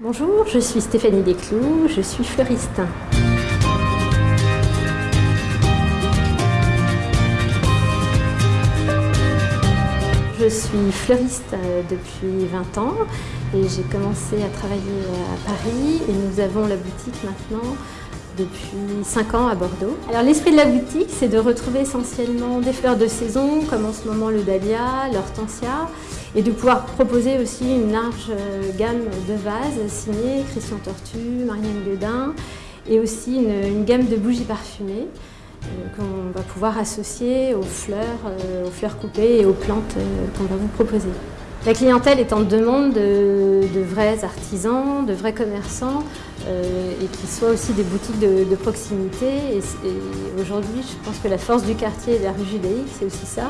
Bonjour, je suis Stéphanie Desclous, je suis fleuriste. Je suis fleuriste depuis 20 ans et j'ai commencé à travailler à Paris et nous avons la boutique maintenant depuis 5 ans à Bordeaux. Alors l'esprit de la boutique, c'est de retrouver essentiellement des fleurs de saison, comme en ce moment le dahlia, l'hortensia, et de pouvoir proposer aussi une large euh, gamme de vases signés Christian Tortu, Marianne Guedin, et aussi une, gamme de bougies parfumées euh, qu'on va pouvoir associer aux fleurs, euh, aux fleurs coupées et aux plantes qu'on va vous proposer. La clientèle est en demande de, vrais artisans, de vrais commerçants et qui soient aussi des boutiques de, proximité. Et, et aujourd'hui, je pense que la force du quartier et de la rue Judaïque, c'est aussi ça.